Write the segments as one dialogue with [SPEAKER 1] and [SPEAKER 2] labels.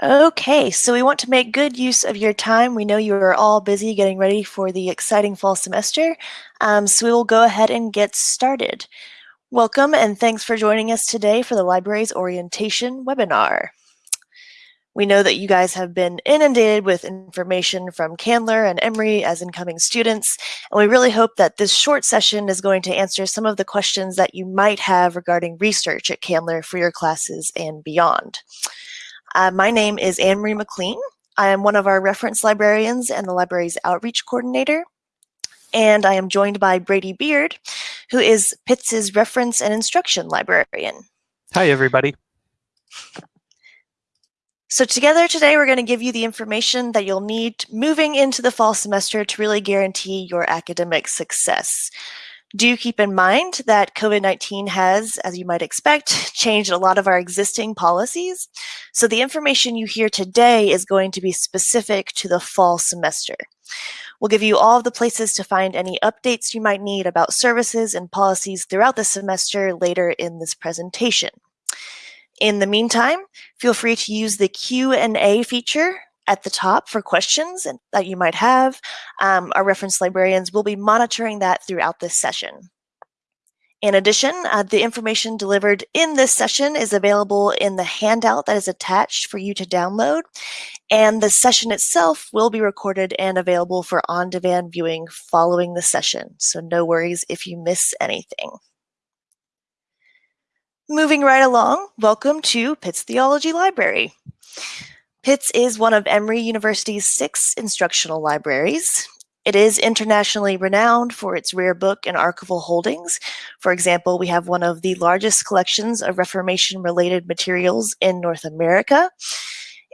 [SPEAKER 1] Okay, so we want to make good use of your time. We know you are all busy getting ready for the exciting fall semester, um, so we will go ahead and get started. Welcome and thanks for joining us today for the library's orientation webinar. We know that you guys have been inundated with information from Candler and Emory as incoming students, and we really hope that this short session is going to answer some of the questions that you might have regarding research at Candler for your classes and beyond. Uh, my name is Anne-Marie McLean. I am one of our reference librarians and the library's outreach coordinator. And I am joined by Brady Beard, who is Pitts's reference and instruction librarian.
[SPEAKER 2] Hi, everybody.
[SPEAKER 1] So together today, we're going to give you the information that you'll need moving into the fall semester to really guarantee your academic success. Do keep in mind that COVID-19 has, as you might expect, changed a lot of our existing policies. So the information you hear today is going to be specific to the fall semester. We'll give you all of the places to find any updates you might need about services and policies throughout the semester later in this presentation. In the meantime, feel free to use the Q&A feature at the top for questions that you might have. Um, our reference librarians will be monitoring that throughout this session. In addition, uh, the information delivered in this session is available in the handout that is attached for you to download, and the session itself will be recorded and available for on-demand viewing following the session, so no worries if you miss anything. Moving right along, welcome to Pitts Theology Library. Pitts is one of Emory University's six instructional libraries. It is internationally renowned for its rare book and archival holdings. For example, we have one of the largest collections of Reformation-related materials in North America.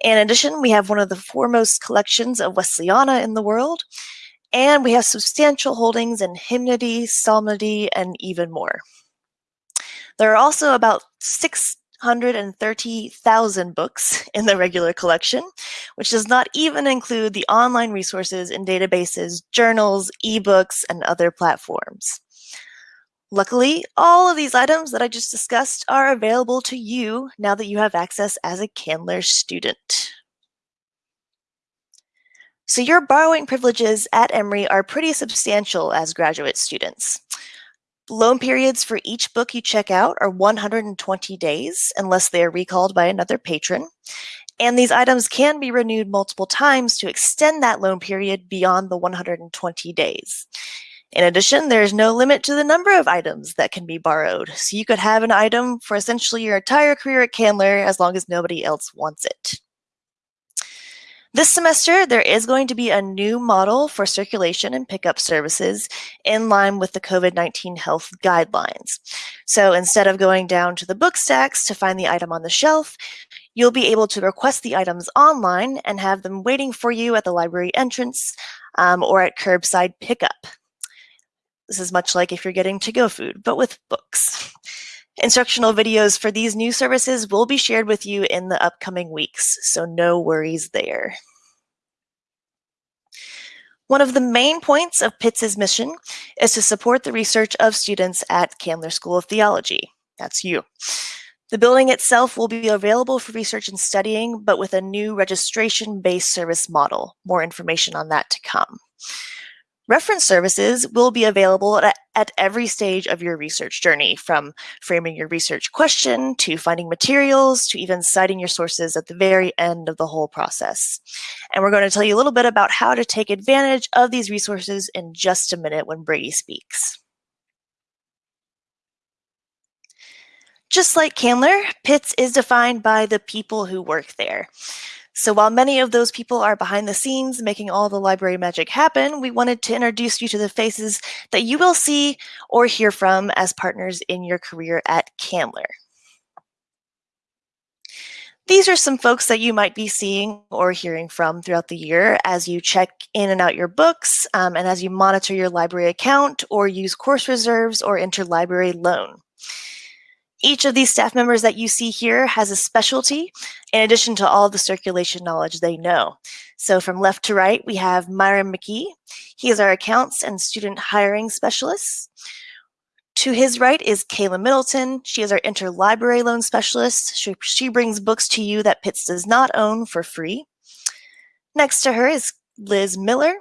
[SPEAKER 1] In addition, we have one of the foremost collections of Wesleyana in the world, and we have substantial holdings in hymnody, psalmody, and even more. There are also about six 130,000 books in the regular collection, which does not even include the online resources and databases, journals, ebooks, and other platforms. Luckily, all of these items that I just discussed are available to you now that you have access as a Candler student. So your borrowing privileges at Emory are pretty substantial as graduate students. Loan periods for each book you check out are 120 days unless they are recalled by another patron. And these items can be renewed multiple times to extend that loan period beyond the 120 days. In addition, there is no limit to the number of items that can be borrowed. So you could have an item for essentially your entire career at Candler as long as nobody else wants it. This semester, there is going to be a new model for circulation and pickup services in line with the COVID-19 health guidelines. So instead of going down to the book stacks to find the item on the shelf, you'll be able to request the items online and have them waiting for you at the library entrance um, or at curbside pickup. This is much like if you're getting to-go food, but with books. Instructional videos for these new services will be shared with you in the upcoming weeks, so no worries there. One of the main points of Pitts's mission is to support the research of students at Candler School of Theology. That's you. The building itself will be available for research and studying, but with a new registration-based service model. More information on that to come. Reference services will be available at, at, every stage of your research journey, from framing your research question to finding materials to even citing your sources at the very end of the whole process. And we're going to tell you a little bit about how to take advantage of these resources in just a minute when Brady speaks. Just like Candler, Pitts is defined by the people who work there. So while many of those people are behind the scenes making all the library magic happen, we wanted to introduce you to the faces that you will see or hear from as partners in your career at Candler. These are some folks that you might be seeing or hearing from throughout the year as you check in and out your books um, and as you monitor your library account or use course reserves or interlibrary loan. Each of these staff members that you see here has a specialty in addition to all the circulation knowledge they know. So from left to right, we have Myron McKee. He is our accounts and student hiring specialist. To his right is Kayla Middleton. She is our interlibrary loan specialist. She, she brings books to you that Pitts does not own for free. Next to her is Liz Miller.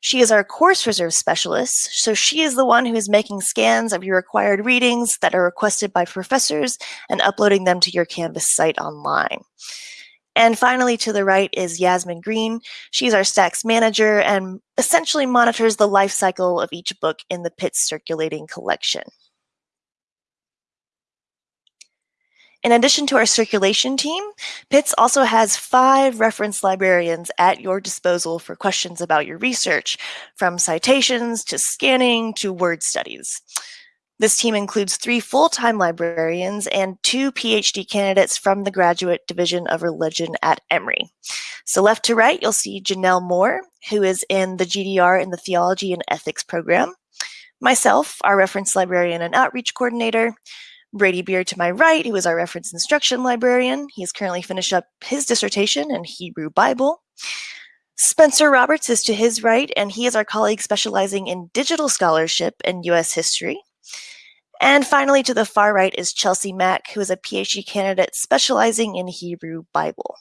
[SPEAKER 1] She is our course reserve specialist, so she is the one who is making scans of your required readings that are requested by professors and uploading them to your Canvas site online. And finally, to the right is Yasmin Green. She's our stacks manager and essentially monitors the life cycle of each book in the Pitts circulating collection. In addition to our circulation team, Pitts also has five reference librarians at your disposal for questions about your research, from citations to scanning to word studies. This team includes three full-time librarians and two PhD candidates from the Graduate Division of Religion at Emory. So left to right, you'll see Janelle Moore, who is in the GDR in the Theology and Ethics program. Myself, our reference librarian and outreach coordinator, Brady Beard to my right, who is our reference instruction librarian. He He's currently finished up his dissertation in Hebrew Bible. Spencer Roberts is to his right, and he is our colleague specializing in digital scholarship and U.S. history. And finally, to the far right is Chelsea Mack, who is a PhD candidate specializing in Hebrew Bible.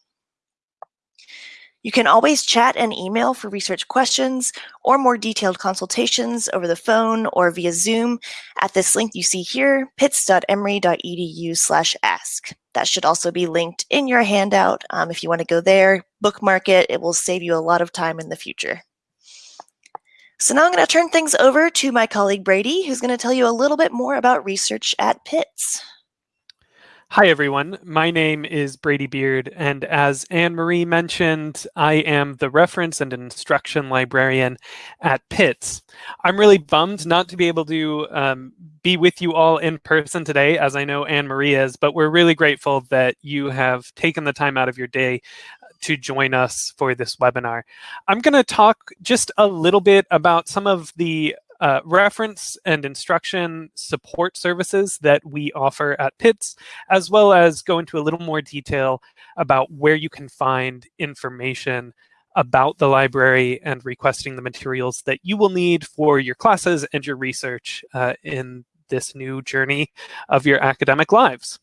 [SPEAKER 1] You can always chat and email for research questions or more detailed consultations over the phone or via Zoom at this link you see here, pitts.emory.edu slash ask. That should also be linked in your handout. Um, if you want to go there, bookmark it. It will save you a lot of time in the future. So now I'm going to turn things over to my colleague Brady, who's going to tell you a little bit more about research at Pitts.
[SPEAKER 2] Hi, everyone. My name is Brady Beard, and as Anne Marie mentioned, I am the reference and instruction librarian at Pitts. I'm really bummed not to be able to um, be with you all in person today, as I know Anne Marie is, but we're really grateful that you have taken the time out of your day to join us for this webinar. I'm going to talk just a little bit about some of the uh, reference and instruction support services that we offer at Pitts, as well as go into a little more detail about where you can find information about the library and requesting the materials that you will need for your classes and your research uh, in this new journey of your academic lives.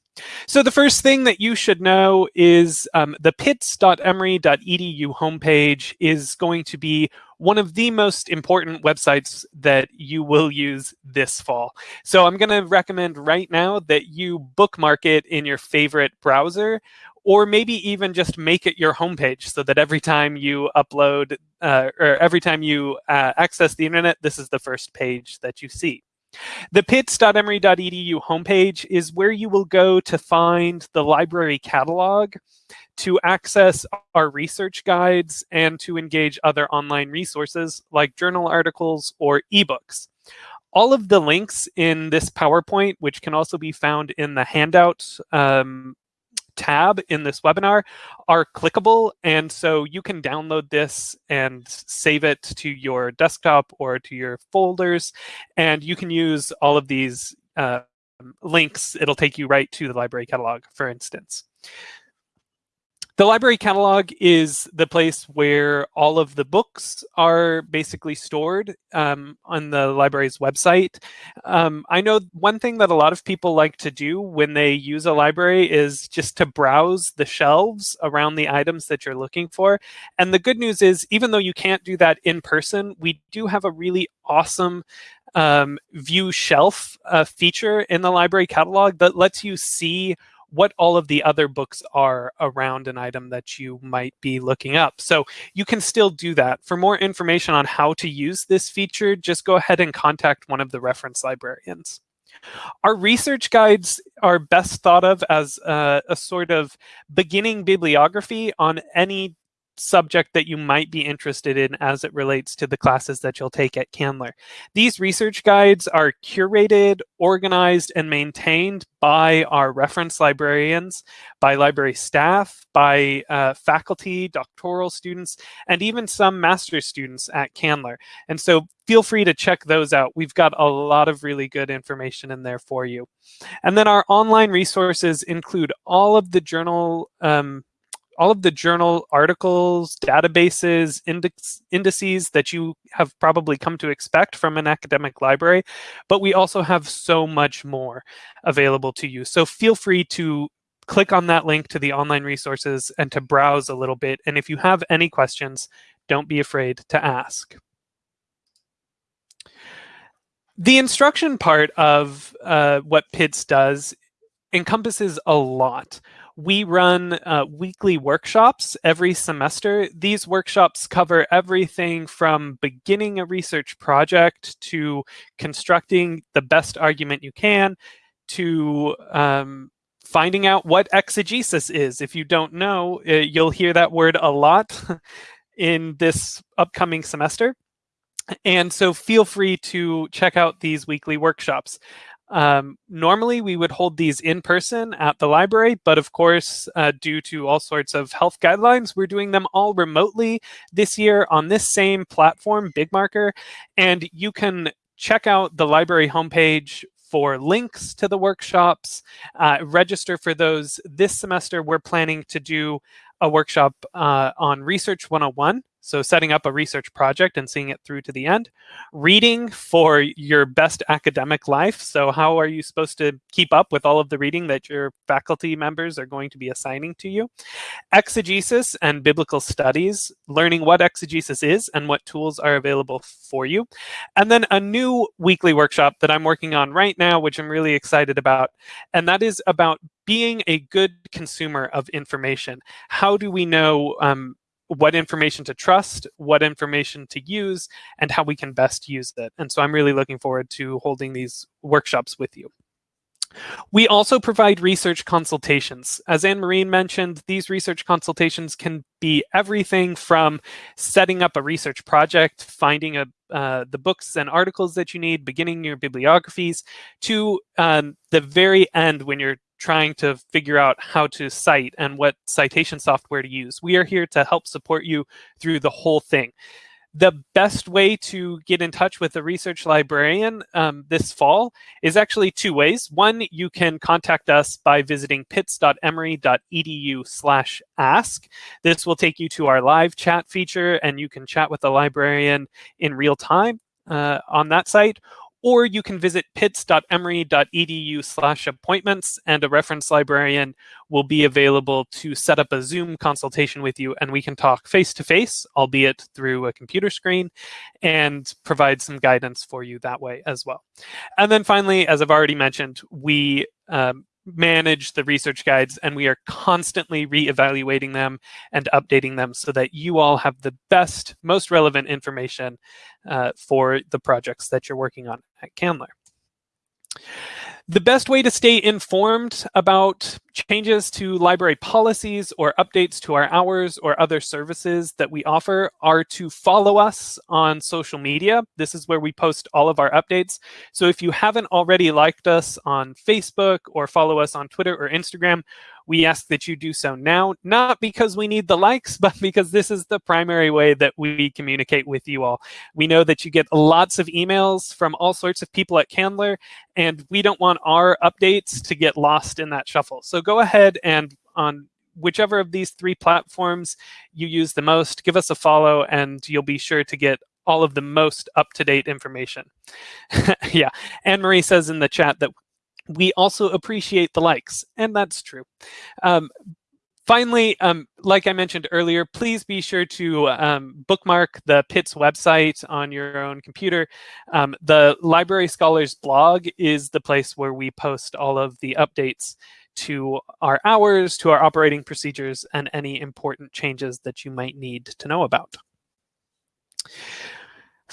[SPEAKER 2] So the first thing that you should know is um, the pitts.emory.edu homepage is going to be one of the most important websites that you will use this fall. So I'm going to recommend right now that you bookmark it in your favorite browser or maybe even just make it your homepage so that every time you upload uh, or every time you uh, access the internet, this is the first page that you see. The pitts.emory.edu homepage is where you will go to find the library catalog, to access our research guides, and to engage other online resources like journal articles or ebooks. All of the links in this PowerPoint, which can also be found in the handout um, tab in this webinar are clickable. And so you can download this and save it to your desktop or to your folders. And you can use all of these uh, links. It'll take you right to the library catalog, for instance. The library catalog is the place where all of the books are basically stored um, on the library's website. Um, I know one thing that a lot of people like to do when they use a library is just to browse the shelves around the items that you're looking for. And the good news is, even though you can't do that in person, we do have a really awesome um, view shelf uh, feature in the library catalog that lets you see what all of the other books are around an item that you might be looking up. So you can still do that. For more information on how to use this feature, just go ahead and contact one of the reference librarians. Our research guides are best thought of as a, a sort of beginning bibliography on any subject that you might be interested in as it relates to the classes that you'll take at Candler. These research guides are curated, organized, and maintained by our reference librarians, by library staff, by uh, faculty, doctoral students, and even some master's students at Candler. And so feel free to check those out. We've got a lot of really good information in there for you. And then our online resources include all of the journal um, all of the journal articles, databases, index, indices that you have probably come to expect from an academic library, but we also have so much more available to you. So feel free to click on that link to the online resources and to browse a little bit. And if you have any questions, don't be afraid to ask. The instruction part of uh, what Pitts does encompasses a lot. We run uh, weekly workshops every semester. These workshops cover everything from beginning a research project to constructing the best argument you can to um, finding out what exegesis is. If you don't know, uh, you'll hear that word a lot in this upcoming semester. And so feel free to check out these weekly workshops. Um, normally, we would hold these in person at the library, but of course, uh, due to all sorts of health guidelines, we're doing them all remotely this year on this same platform, BigMarker. And you can check out the library homepage for links to the workshops, uh, register for those. This semester, we're planning to do a workshop uh, on Research 101, so setting up a research project and seeing it through to the end. Reading for your best academic life. So how are you supposed to keep up with all of the reading that your faculty members are going to be assigning to you? Exegesis and biblical studies, learning what exegesis is and what tools are available for you. And then a new weekly workshop that I'm working on right now, which I'm really excited about. And that is about being a good consumer of information. How do we know um, what information to trust, what information to use, and how we can best use it. And so I'm really looking forward to holding these workshops with you. We also provide research consultations. As Anne-Marie mentioned, these research consultations can be everything from setting up a research project, finding a, uh, the books and articles that you need, beginning your bibliographies, to um, the very end when you're trying to figure out how to cite and what citation software to use. We are here to help support you through the whole thing. The best way to get in touch with a research librarian um, this fall is actually two ways. One, you can contact us by visiting pitts.emory.edu slash ask. This will take you to our live chat feature and you can chat with the librarian in real time uh, on that site or you can visit pitts.emory.edu slash appointments and a reference librarian will be available to set up a Zoom consultation with you and we can talk face-to-face, -face, albeit through a computer screen, and provide some guidance for you that way as well. And then finally, as I've already mentioned, we um, manage the research guides and we are constantly re-evaluating them and updating them so that you all have the best, most relevant information uh, for the projects that you're working on at Candler. The best way to stay informed about changes to library policies or updates to our hours or other services that we offer are to follow us on social media. This is where we post all of our updates. So if you haven't already liked us on Facebook or follow us on Twitter or Instagram, we ask that you do so now, not because we need the likes, but because this is the primary way that we communicate with you all. We know that you get lots of emails from all sorts of people at Candler, and we don't want our updates to get lost in that shuffle. So go ahead and on whichever of these three platforms you use the most, give us a follow and you'll be sure to get all of the most up-to-date information. yeah, Anne-Marie says in the chat that we also appreciate the likes, and that's true. Um, Finally, um, like I mentioned earlier, please be sure to um, bookmark the Pitts website on your own computer. Um, the Library Scholars blog is the place where we post all of the updates to our hours, to our operating procedures, and any important changes that you might need to know about.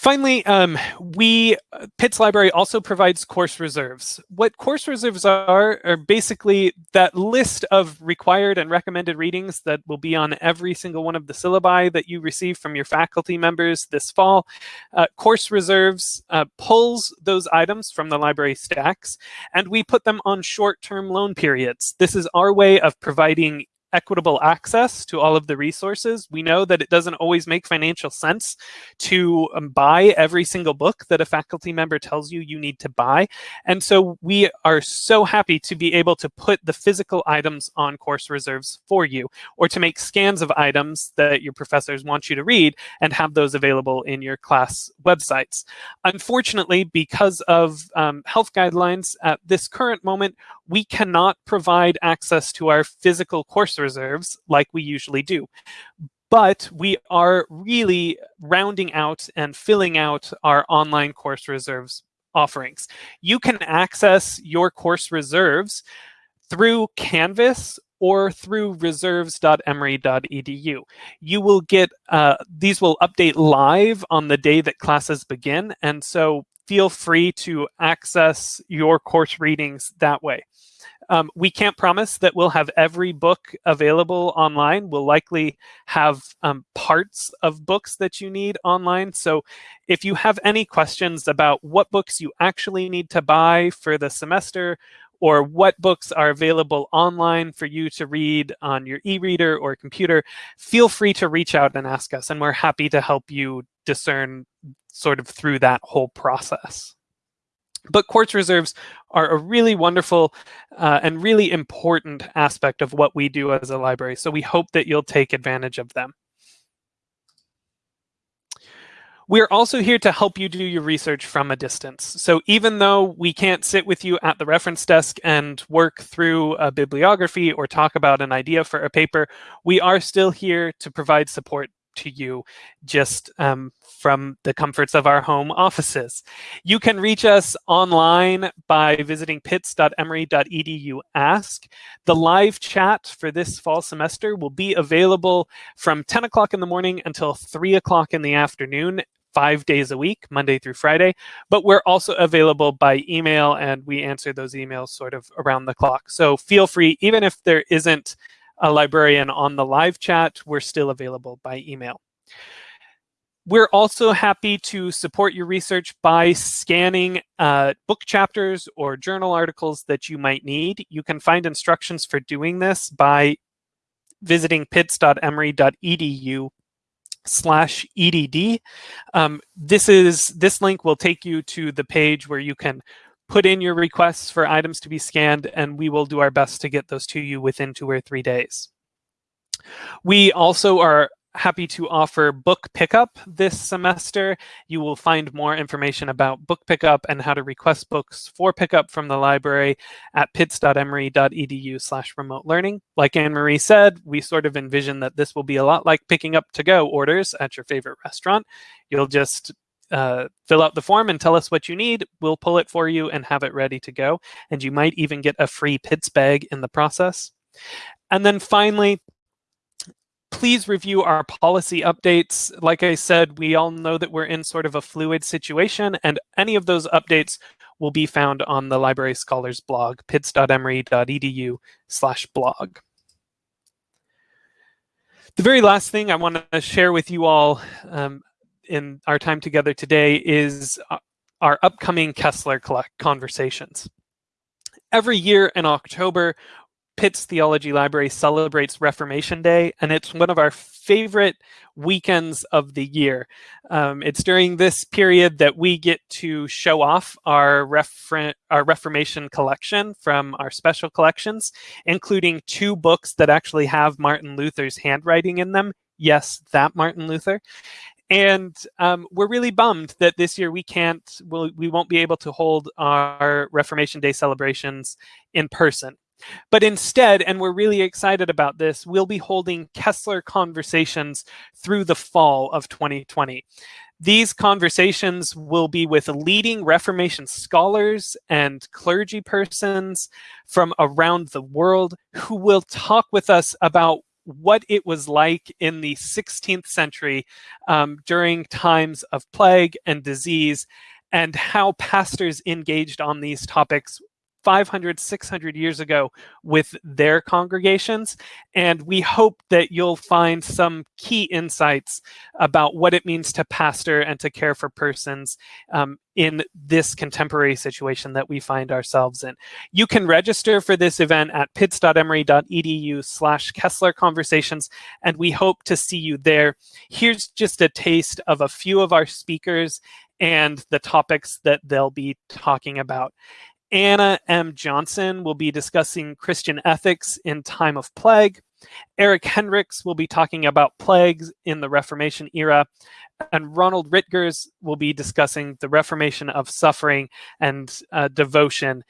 [SPEAKER 2] Finally, um, we uh, Pitts Library also provides course reserves. What course reserves are are basically that list of required and recommended readings that will be on every single one of the syllabi that you receive from your faculty members this fall. Uh, course reserves uh, pulls those items from the library stacks, and we put them on short-term loan periods. This is our way of providing equitable access to all of the resources. We know that it doesn't always make financial sense to um, buy every single book that a faculty member tells you you need to buy. And so we are so happy to be able to put the physical items on course reserves for you or to make scans of items that your professors want you to read and have those available in your class websites. Unfortunately, because of um, health guidelines at this current moment, we cannot provide access to our physical course reserves like we usually do. But we are really rounding out and filling out our online course reserves offerings. You can access your course reserves through Canvas or through reserves.emory.edu. You will get, uh, these will update live on the day that classes begin. And so feel free to access your course readings that way. Um, we can't promise that we'll have every book available online. We'll likely have um, parts of books that you need online. So if you have any questions about what books you actually need to buy for the semester, or what books are available online for you to read on your e-reader or computer, feel free to reach out and ask us, and we're happy to help you discern sort of through that whole process. But course reserves are a really wonderful uh, and really important aspect of what we do as a library. So we hope that you'll take advantage of them. We're also here to help you do your research from a distance. So even though we can't sit with you at the reference desk and work through a bibliography or talk about an idea for a paper, we are still here to provide support to you just um, from the comforts of our home offices. You can reach us online by visiting pitts.emory.edu ask. The live chat for this fall semester will be available from 10 o'clock in the morning until 3 o'clock in the afternoon five days a week, Monday through Friday, but we're also available by email and we answer those emails sort of around the clock. So feel free, even if there isn't a librarian on the live chat, we're still available by email. We're also happy to support your research by scanning uh, book chapters or journal articles that you might need. You can find instructions for doing this by visiting pitts.emory.edu slash edd. Um, this is this link will take you to the page where you can put in your requests for items to be scanned, and we will do our best to get those to you within two or three days. We also are happy to offer book pickup this semester. You will find more information about book pickup and how to request books for pickup from the library at pitts.emory.edu slash remote learning. Like Anne-Marie said, we sort of envision that this will be a lot like picking up to-go orders at your favorite restaurant. You'll just uh, fill out the form and tell us what you need. We'll pull it for you and have it ready to go. And you might even get a free Pitts bag in the process. And then finally, please review our policy updates. Like I said, we all know that we're in sort of a fluid situation, and any of those updates will be found on the Library Scholars blog, pitts.emory.edu slash blog. The very last thing I want to share with you all um, in our time together today is uh, our upcoming Kessler conversations. Every year in October, Pitts Theology Library celebrates Reformation Day, and it's one of our favorite weekends of the year. Um, it's during this period that we get to show off our, refer our Reformation collection from our special collections, including two books that actually have Martin Luther's handwriting in them. Yes, that Martin Luther. And um, we're really bummed that this year we can't, we'll, we won't be able to hold our Reformation Day celebrations in person. But instead, and we're really excited about this, we'll be holding Kessler conversations through the fall of 2020. These conversations will be with leading Reformation scholars and clergy persons from around the world who will talk with us about what it was like in the 16th century um, during times of plague and disease and how pastors engaged on these topics 500, 600 years ago with their congregations. And we hope that you'll find some key insights about what it means to pastor and to care for persons um, in this contemporary situation that we find ourselves in. You can register for this event at pitts.emory.edu slash Kessler Conversations, and we hope to see you there. Here's just a taste of a few of our speakers and the topics that they'll be talking about. Anna M. Johnson will be discussing Christian ethics in time of plague. Eric Heinrichs will be talking about plagues in the Reformation era. And Ronald Rittgers will be discussing the Reformation of suffering and uh, devotion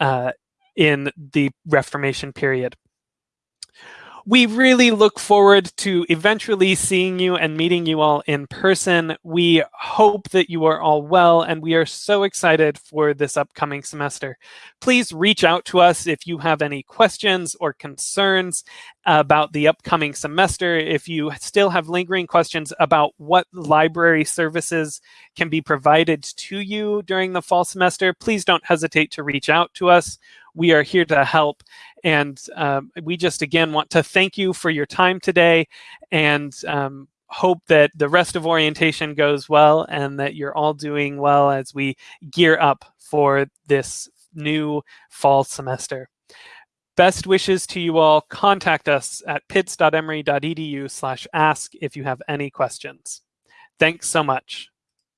[SPEAKER 2] uh, in the Reformation period we really look forward to eventually seeing you and meeting you all in person. We hope that you are all well, and we are so excited for this upcoming semester. Please reach out to us if you have any questions or concerns about the upcoming semester. If you still have lingering questions about what library services can be provided to you during the fall semester, please don't hesitate to reach out to us. We are here to help. And um, we just, again, want to thank you for your time today and um, hope that the rest of orientation goes well and that you're all doing well as we gear up for this new fall semester. Best wishes to you all. Contact us at pitts.emory.edu slash ask if you have any questions. Thanks so much.